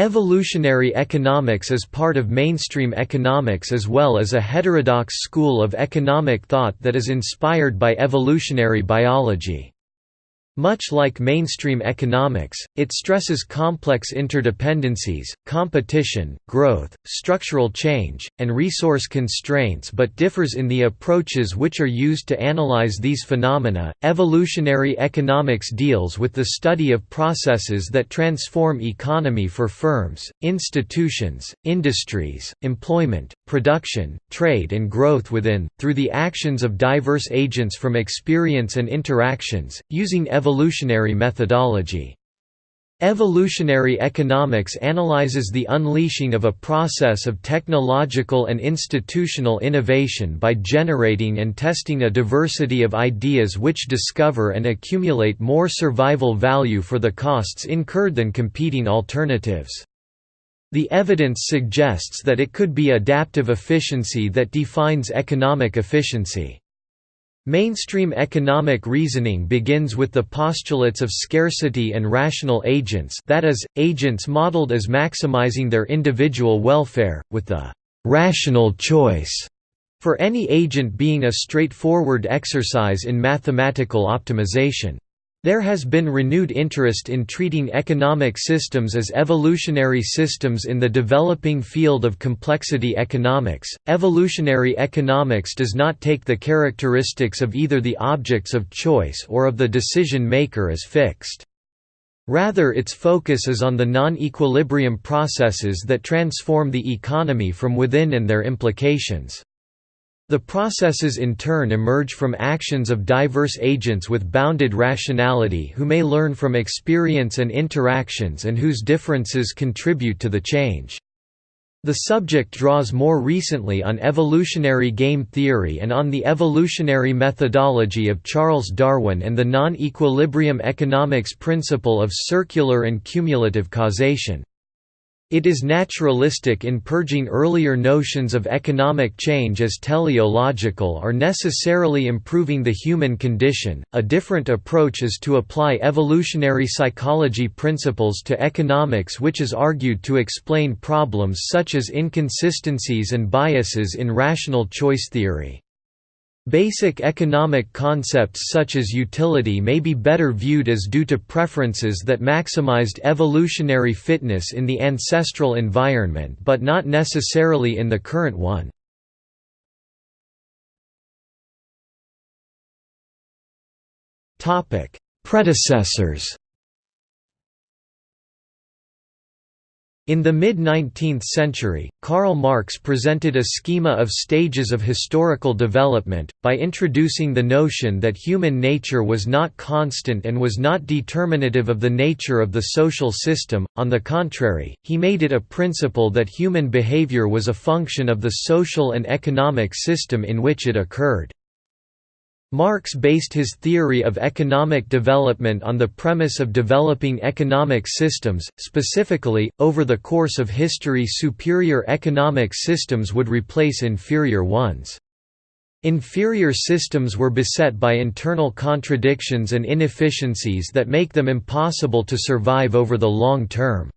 Evolutionary economics is part of mainstream economics as well as a heterodox school of economic thought that is inspired by evolutionary biology. Much like mainstream economics, it stresses complex interdependencies, competition, growth, structural change, and resource constraints but differs in the approaches which are used to analyze these phenomena. Evolutionary economics deals with the study of processes that transform economy for firms, institutions, industries, employment, production, trade, and growth within, through the actions of diverse agents from experience and interactions, using evolutionary methodology. Evolutionary economics analyzes the unleashing of a process of technological and institutional innovation by generating and testing a diversity of ideas which discover and accumulate more survival value for the costs incurred than competing alternatives. The evidence suggests that it could be adaptive efficiency that defines economic efficiency. Mainstream economic reasoning begins with the postulates of scarcity and rational agents that is, agents modeled as maximizing their individual welfare, with the «rational choice» for any agent being a straightforward exercise in mathematical optimization. There has been renewed interest in treating economic systems as evolutionary systems in the developing field of complexity economics. Evolutionary economics does not take the characteristics of either the objects of choice or of the decision maker as fixed. Rather its focus is on the non-equilibrium processes that transform the economy from within and their implications. The processes in turn emerge from actions of diverse agents with bounded rationality who may learn from experience and interactions and whose differences contribute to the change. The subject draws more recently on evolutionary game theory and on the evolutionary methodology of Charles Darwin and the non-equilibrium economics principle of circular and cumulative causation. It is naturalistic in purging earlier notions of economic change as teleological or necessarily improving the human condition. A different approach is to apply evolutionary psychology principles to economics, which is argued to explain problems such as inconsistencies and biases in rational choice theory. Basic economic concepts such as utility may be better viewed as due to preferences that maximized evolutionary fitness in the ancestral environment but not necessarily in the current one. Predecessors In the mid-19th century, Karl Marx presented a schema of stages of historical development, by introducing the notion that human nature was not constant and was not determinative of the nature of the social system, on the contrary, he made it a principle that human behavior was a function of the social and economic system in which it occurred. Marx based his theory of economic development on the premise of developing economic systems, specifically, over the course of history superior economic systems would replace inferior ones. Inferior systems were beset by internal contradictions and inefficiencies that make them impossible to survive over the long term.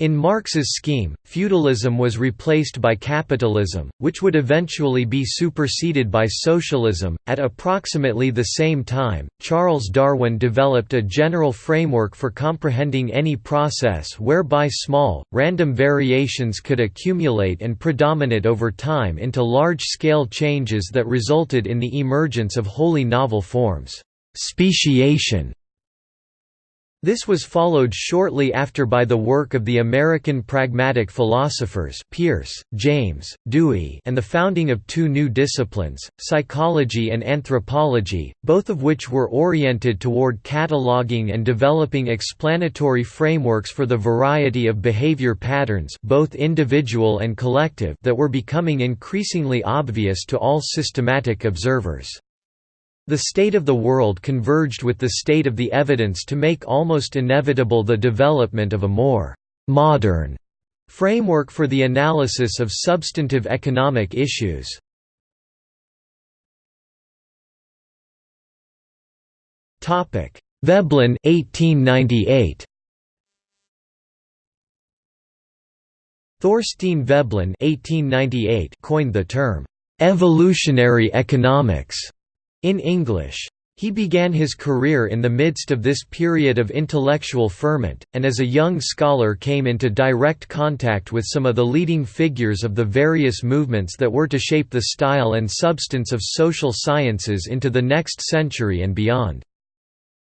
In Marx's scheme, feudalism was replaced by capitalism, which would eventually be superseded by socialism. At approximately the same time, Charles Darwin developed a general framework for comprehending any process whereby small, random variations could accumulate and predominate over time into large scale changes that resulted in the emergence of wholly novel forms. Speciation this was followed shortly after by the work of the American pragmatic philosophers Peirce, James, Dewey and the founding of two new disciplines, psychology and anthropology, both of which were oriented toward cataloging and developing explanatory frameworks for the variety of behavior patterns both individual and collective that were becoming increasingly obvious to all systematic observers. The state of the world converged with the state of the evidence to make almost inevitable the development of a more «modern» framework for the analysis of substantive economic issues. Veblen 1898. Thorstein Veblen (1898) coined the term evolutionary economics in English. He began his career in the midst of this period of intellectual ferment, and as a young scholar came into direct contact with some of the leading figures of the various movements that were to shape the style and substance of social sciences into the next century and beyond.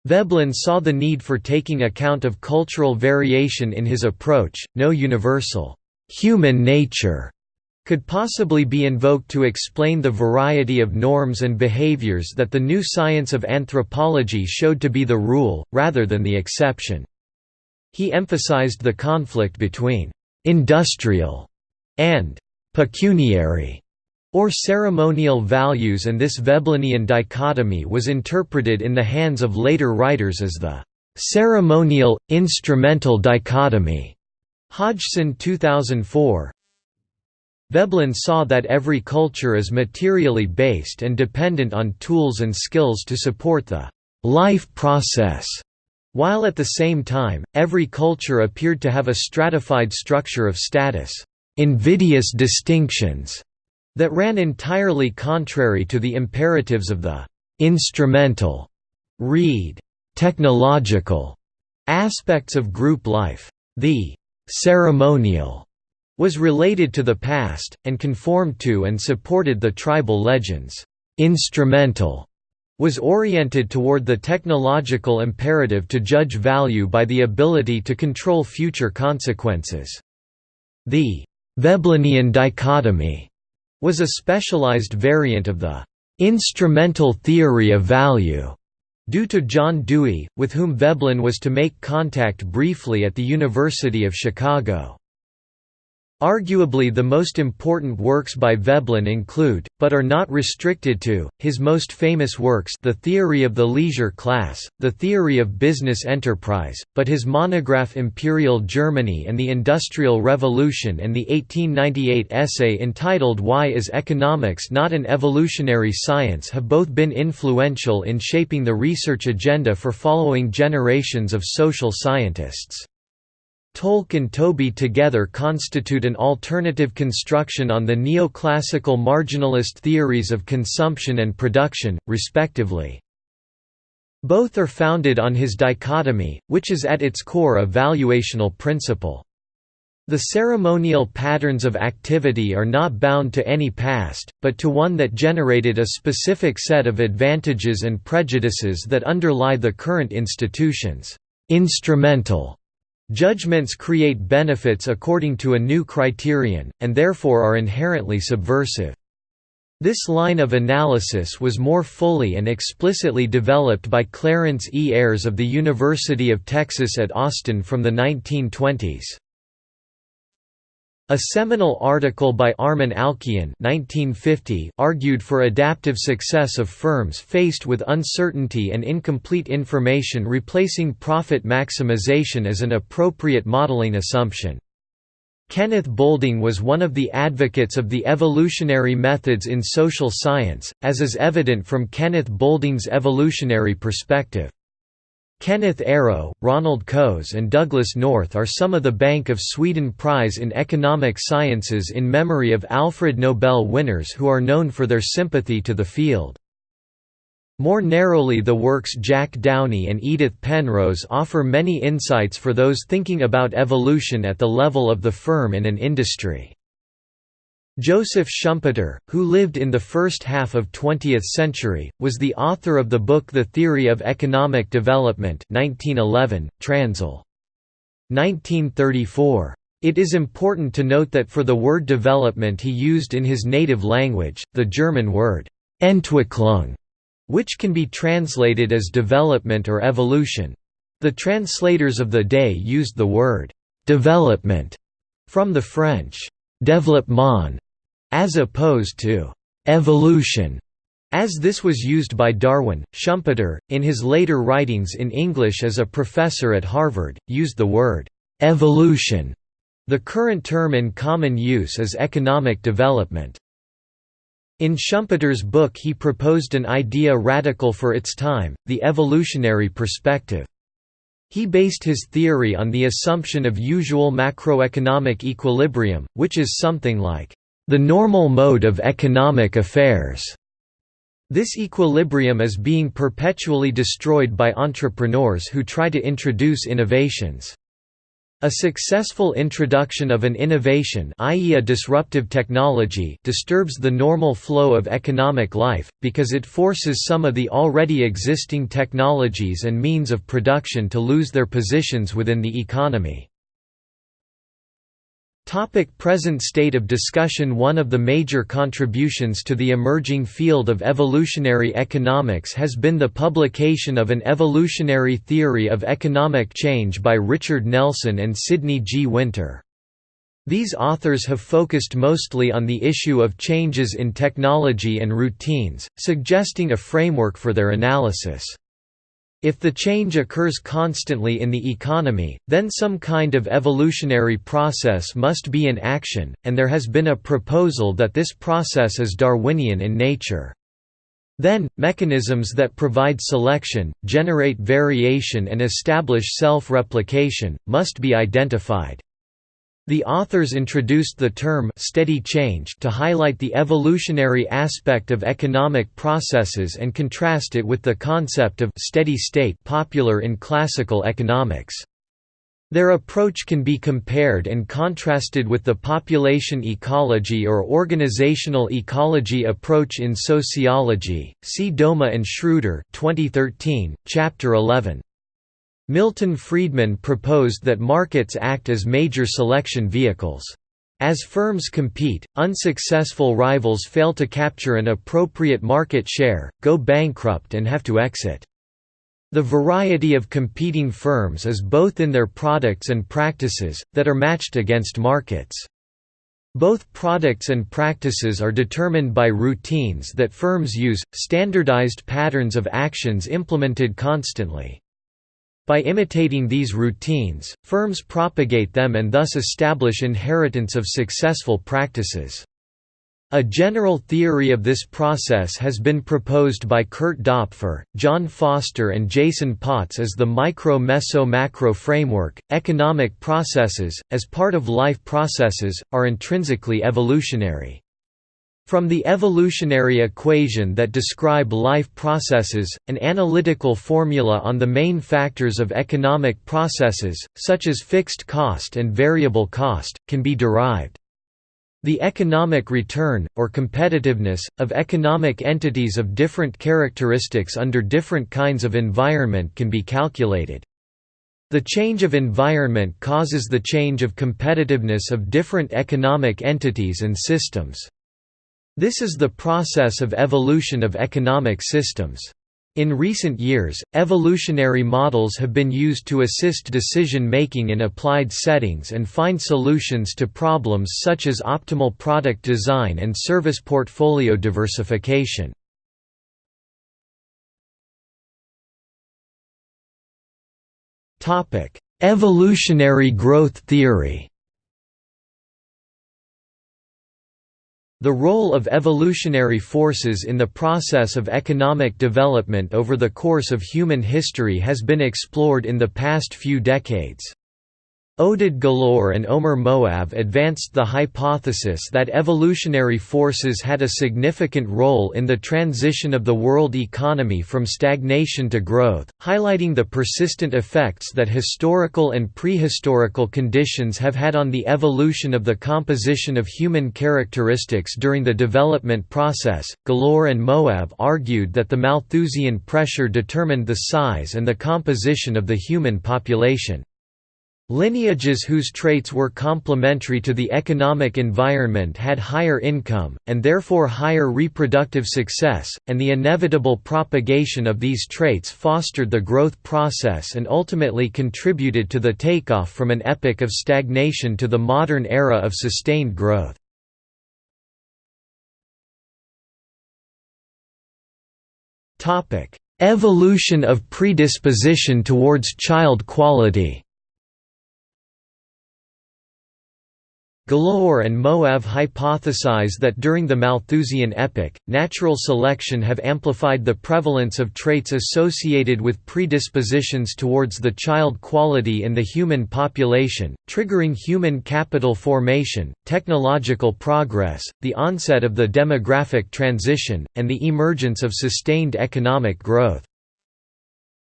Veblen saw the need for taking account of cultural variation in his approach, no universal, "'human nature' could possibly be invoked to explain the variety of norms and behaviors that the new science of anthropology showed to be the rule, rather than the exception. He emphasized the conflict between «industrial» and «pecuniary» or ceremonial values and this Veblenian dichotomy was interpreted in the hands of later writers as the «ceremonial, instrumental dichotomy». Hodgson 2004, Veblen saw that every culture is materially based and dependent on tools and skills to support the life process, while at the same time, every culture appeared to have a stratified structure of status, invidious distinctions, that ran entirely contrary to the imperatives of the instrumental, read, technological aspects of group life. The ceremonial was related to the past, and conformed to and supported the tribal legends. Instrumental was oriented toward the technological imperative to judge value by the ability to control future consequences. The Veblenian dichotomy was a specialized variant of the instrumental theory of value due to John Dewey, with whom Veblen was to make contact briefly at the University of Chicago. Arguably the most important works by Veblen include, but are not restricted to, his most famous works The Theory of the Leisure Class, The Theory of Business Enterprise, but his monograph Imperial Germany and the Industrial Revolution and the 1898 essay entitled Why is Economics Not an Evolutionary Science have both been influential in shaping the research agenda for following generations of social scientists. TOLC and TOBE together constitute an alternative construction on the neoclassical marginalist theories of consumption and production, respectively. Both are founded on his dichotomy, which is at its core a valuational principle. The ceremonial patterns of activity are not bound to any past, but to one that generated a specific set of advantages and prejudices that underlie the current institutions. Instrumental Judgments create benefits according to a new criterion, and therefore are inherently subversive. This line of analysis was more fully and explicitly developed by Clarence E. Ayres of the University of Texas at Austin from the 1920s. A seminal article by Armen Alchian 1950 argued for adaptive success of firms faced with uncertainty and incomplete information replacing profit maximization as an appropriate modeling assumption. Kenneth Boulding was one of the advocates of the evolutionary methods in social science, as is evident from Kenneth Boulding's evolutionary perspective. Kenneth Arrow, Ronald Coase and Douglass North are some of the Bank of Sweden Prize in Economic Sciences in memory of Alfred Nobel winners who are known for their sympathy to the field. More narrowly the works Jack Downie and Edith Penrose offer many insights for those thinking about evolution at the level of the firm and an industry. Joseph Schumpeter, who lived in the first half of 20th century, was the author of the book The Theory of Economic Development 1911, Transl. 1934. It is important to note that for the word development he used in his native language, the German word Entwicklung, which can be translated as development or evolution. The translators of the day used the word development from the French développement, as opposed to evolution, as this was used by Darwin. Schumpeter, in his later writings in English as a professor at Harvard, used the word evolution. The current term in common use is economic development. In Schumpeter's book he proposed an idea radical for its time, the evolutionary perspective. He based his theory on the assumption of usual macroeconomic equilibrium, which is something like, "...the normal mode of economic affairs." This equilibrium is being perpetually destroyed by entrepreneurs who try to introduce innovations. A successful introduction of an innovation i.e. a disruptive technology disturbs the normal flow of economic life, because it forces some of the already existing technologies and means of production to lose their positions within the economy. Topic present state of discussion One of the major contributions to the emerging field of evolutionary economics has been the publication of an evolutionary theory of economic change by Richard Nelson and Sidney G. Winter. These authors have focused mostly on the issue of changes in technology and routines, suggesting a framework for their analysis. If the change occurs constantly in the economy, then some kind of evolutionary process must be in action, and there has been a proposal that this process is Darwinian in nature. Then, mechanisms that provide selection, generate variation and establish self-replication, must be identified. The authors introduced the term «steady change» to highlight the evolutionary aspect of economic processes and contrast it with the concept of «steady state» popular in classical economics. Their approach can be compared and contrasted with the population ecology or organizational ecology approach in sociology. See Doma and Schroeder 2013, Chapter 11. Milton Friedman proposed that markets act as major selection vehicles. As firms compete, unsuccessful rivals fail to capture an appropriate market share, go bankrupt and have to exit. The variety of competing firms is both in their products and practices, that are matched against markets. Both products and practices are determined by routines that firms use, standardized patterns of actions implemented constantly. By imitating these routines, firms propagate them and thus establish inheritance of successful practices. A general theory of this process has been proposed by Kurt Dopfer, John Foster, and Jason Potts as the micro meso macro framework. Economic processes, as part of life processes, are intrinsically evolutionary. From the evolutionary equation that describe life processes, an analytical formula on the main factors of economic processes, such as fixed cost and variable cost, can be derived. The economic return, or competitiveness, of economic entities of different characteristics under different kinds of environment can be calculated. The change of environment causes the change of competitiveness of different economic entities and systems. This is the process of evolution of economic systems. In recent years, evolutionary models have been used to assist decision-making in applied settings and find solutions to problems such as optimal product design and service portfolio diversification. Evolutionary growth theory The role of evolutionary forces in the process of economic development over the course of human history has been explored in the past few decades. Oded Galor and Omer Moav advanced the hypothesis that evolutionary forces had a significant role in the transition of the world economy from stagnation to growth, highlighting the persistent effects that historical and prehistorical conditions have had on the evolution of the composition of human characteristics during the development process. Galor and Moav argued that the Malthusian pressure determined the size and the composition of the human population. Lineages whose traits were complementary to the economic environment had higher income, and therefore higher reproductive success, and the inevitable propagation of these traits fostered the growth process and ultimately contributed to the takeoff from an epoch of stagnation to the modern era of sustained growth. Evolution of predisposition towards child quality Galor and Moav hypothesize that during the Malthusian epoch, natural selection have amplified the prevalence of traits associated with predispositions towards the child quality in the human population, triggering human capital formation, technological progress, the onset of the demographic transition, and the emergence of sustained economic growth.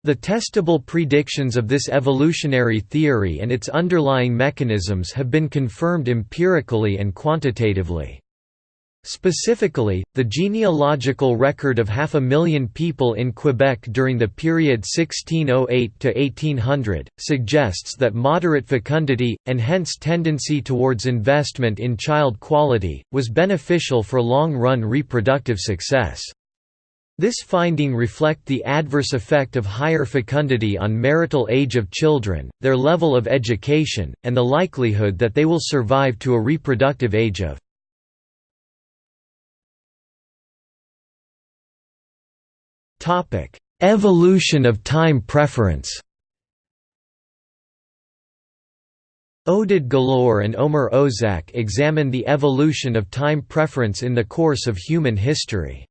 The testable predictions of this evolutionary theory and its underlying mechanisms have been confirmed empirically and quantitatively. Specifically, the genealogical record of half a million people in Quebec during the period 1608 to 1800 suggests that moderate fecundity, and hence tendency towards investment in child quality, was beneficial for long-run reproductive success. This finding reflect the adverse effect of higher fecundity on marital age of children, their level of education, and the likelihood that they will survive to a reproductive age of Evolution of time preference Oded Galor and Omer Ozak examine the evolution of time preference in the course of human history.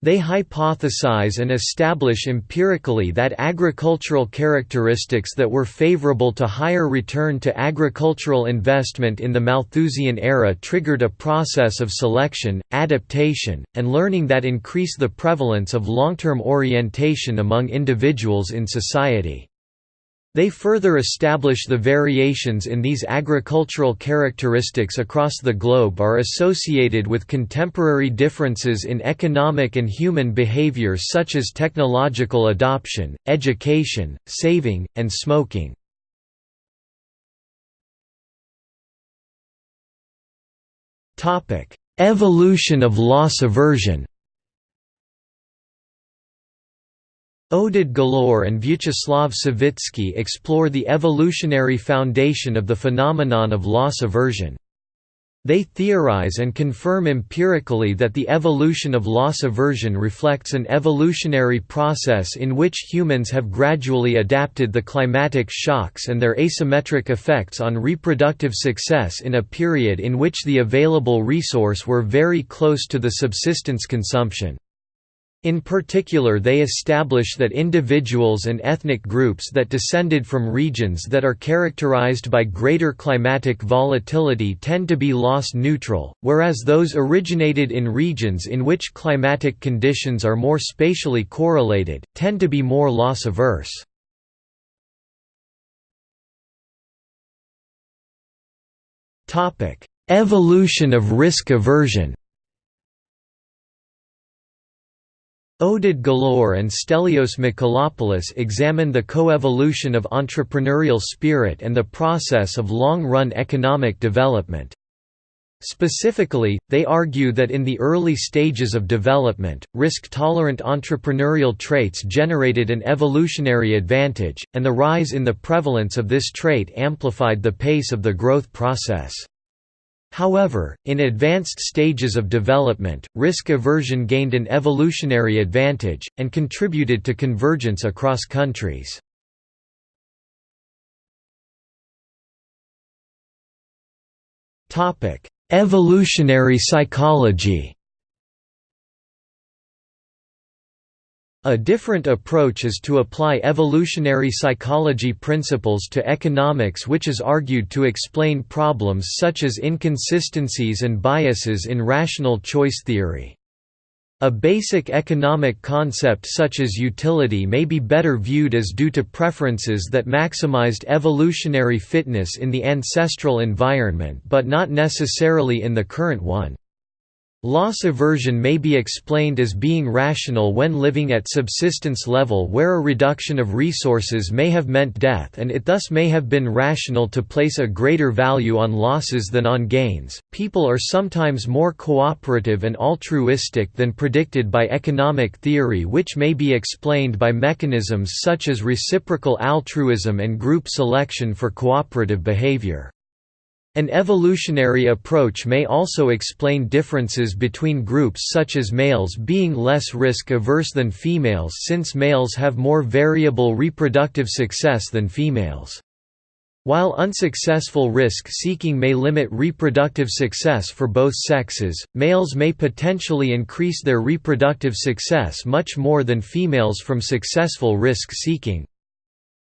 They hypothesize and establish empirically that agricultural characteristics that were favorable to higher return to agricultural investment in the Malthusian era triggered a process of selection, adaptation, and learning that increase the prevalence of long-term orientation among individuals in society. They further establish the variations in these agricultural characteristics across the globe are associated with contemporary differences in economic and human behavior such as technological adoption, education, saving, and smoking. Evolution of loss aversion Oded Galor and Vyacheslav Savitsky explore the evolutionary foundation of the phenomenon of loss aversion. They theorize and confirm empirically that the evolution of loss aversion reflects an evolutionary process in which humans have gradually adapted the climatic shocks and their asymmetric effects on reproductive success in a period in which the available resource were very close to the subsistence consumption. In particular they establish that individuals and ethnic groups that descended from regions that are characterized by greater climatic volatility tend to be loss neutral, whereas those originated in regions in which climatic conditions are more spatially correlated, tend to be more loss averse. Evolution of risk aversion Oded Galor and Stelios Michalopoulos examine the coevolution of entrepreneurial spirit and the process of long-run economic development. Specifically, they argue that in the early stages of development, risk-tolerant entrepreneurial traits generated an evolutionary advantage, and the rise in the prevalence of this trait amplified the pace of the growth process. However, in advanced stages of development, risk aversion gained an evolutionary advantage, and contributed to convergence across countries. Evolutionary psychology A different approach is to apply evolutionary psychology principles to economics which is argued to explain problems such as inconsistencies and biases in rational choice theory. A basic economic concept such as utility may be better viewed as due to preferences that maximized evolutionary fitness in the ancestral environment but not necessarily in the current one. Loss aversion may be explained as being rational when living at subsistence level where a reduction of resources may have meant death and it thus may have been rational to place a greater value on losses than on gains. People are sometimes more cooperative and altruistic than predicted by economic theory, which may be explained by mechanisms such as reciprocal altruism and group selection for cooperative behavior. An evolutionary approach may also explain differences between groups such as males being less risk-averse than females since males have more variable reproductive success than females. While unsuccessful risk-seeking may limit reproductive success for both sexes, males may potentially increase their reproductive success much more than females from successful risk-seeking.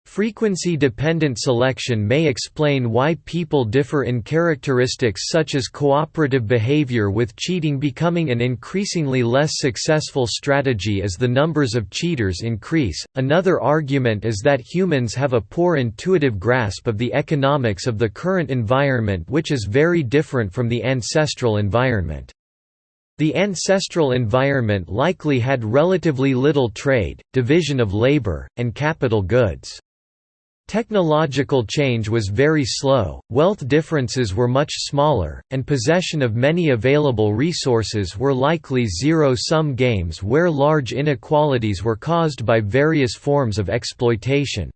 Frequency-dependent selection may explain why people differ in characteristics such as cooperative behavior with cheating becoming an increasingly less successful strategy as the numbers of cheaters increase. Another argument is that humans have a poor intuitive grasp of the economics of the current environment which is very different from the ancestral environment. The ancestral environment likely had relatively little trade, division of labor, and capital goods. Technological change was very slow, wealth differences were much smaller, and possession of many available resources were likely zero-sum games where large inequalities were caused by various forms of exploitation.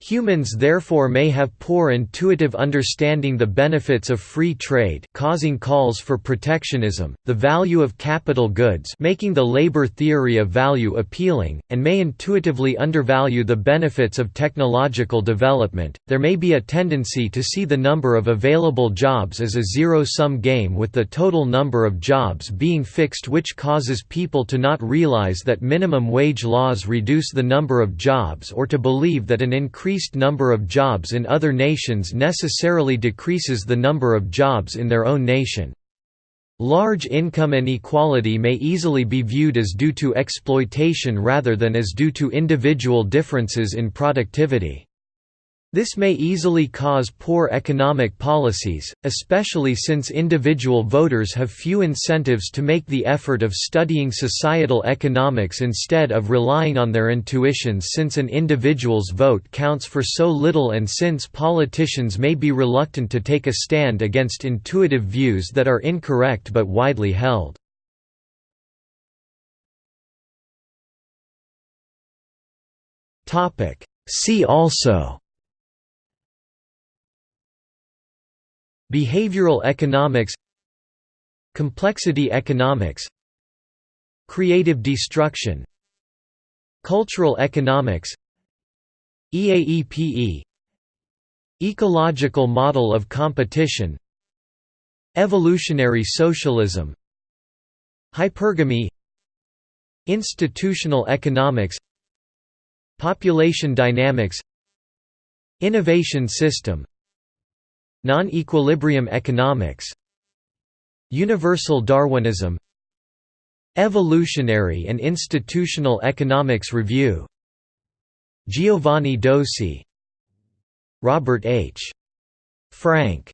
Humans therefore may have poor intuitive understanding the benefits of free trade causing calls for protectionism, the value of capital goods making the labor theory of value appealing, and may intuitively undervalue the benefits of technological development. There may be a tendency to see the number of available jobs as a zero-sum game with the total number of jobs being fixed which causes people to not realize that minimum wage laws reduce the number of jobs or to believe that an increase increased number of jobs in other nations necessarily decreases the number of jobs in their own nation. Large income inequality may easily be viewed as due to exploitation rather than as due to individual differences in productivity. This may easily cause poor economic policies, especially since individual voters have few incentives to make the effort of studying societal economics instead of relying on their intuitions since an individual's vote counts for so little and since politicians may be reluctant to take a stand against intuitive views that are incorrect but widely held. See also Behavioral economics Complexity economics Creative destruction Cultural economics EAEPE Ecological model of competition Evolutionary socialism Hypergamy Institutional economics Population dynamics Innovation system Non-equilibrium economics Universal Darwinism Evolutionary and Institutional Economics Review Giovanni Dosi Robert H. Frank